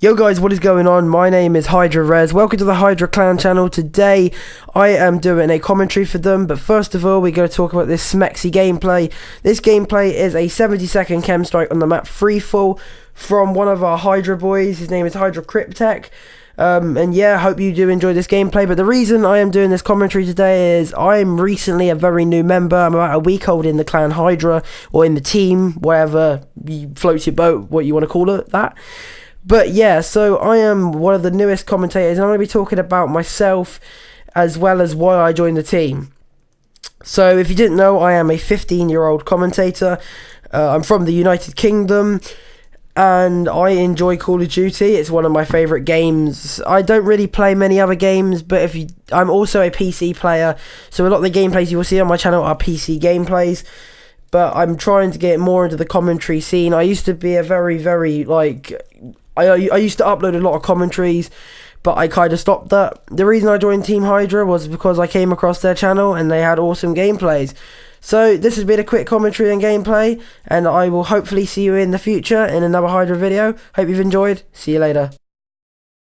Yo guys, what is going on? My name is Hydra Res. Welcome to the Hydra Clan channel. Today I am doing a commentary for them, but first of all we're going to talk about this Smexy gameplay. This gameplay is a 70 second chem strike on the map Freefall from one of our Hydra boys. His name is Hydra Cryptech. Um, and yeah, hope you do enjoy this gameplay. But the reason I am doing this commentary today is I'm recently a very new member. I'm about a week old in the clan Hydra or in the team, wherever you floats your boat, what you want to call it, that. But yeah, so I am one of the newest commentators, and I'm going to be talking about myself as well as why I joined the team. So, if you didn't know, I am a 15 year old commentator. Uh, I'm from the United Kingdom and I enjoy Call of Duty. It's one of my favorite games. I don't really play many other games, but if you, I'm also a PC player, so a lot of the gameplays you will see on my channel are PC gameplays. But I'm trying to get more into the commentary scene. I used to be a very, very like I, I used to upload a lot of commentaries, but I kind of stopped that. The reason I joined Team Hydra was because I came across their channel and they had awesome gameplays. So this has been a quick commentary and gameplay, and I will hopefully see you in the future in another Hydra video. Hope you've enjoyed. See you later.